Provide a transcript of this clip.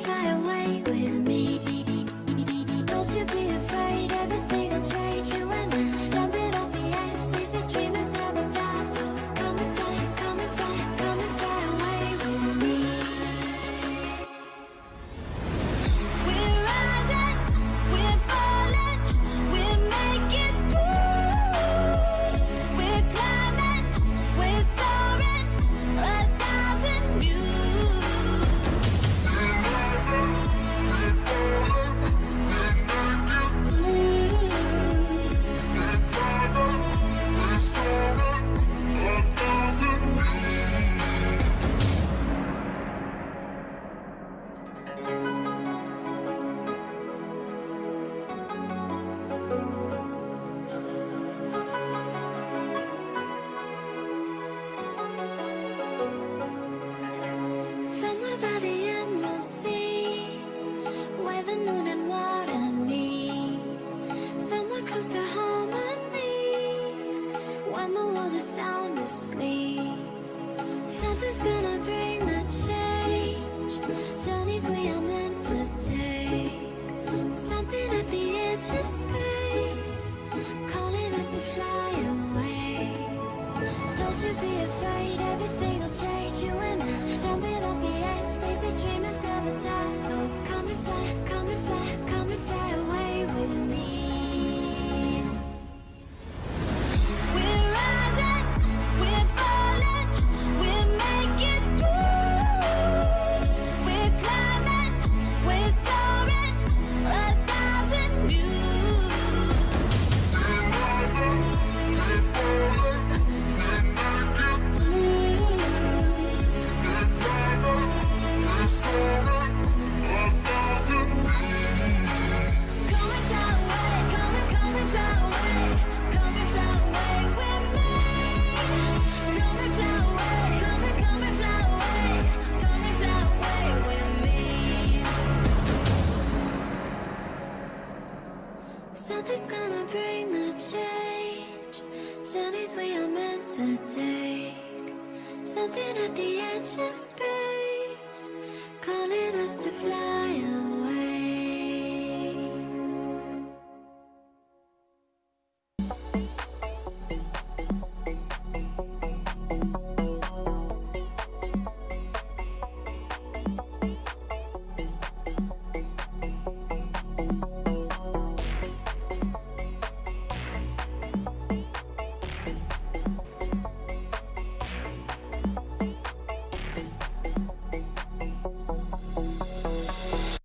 fly away with me body in the sea Where the moon and water Something's gonna bring the change. Journeys we are meant to take. Something at the edge of space.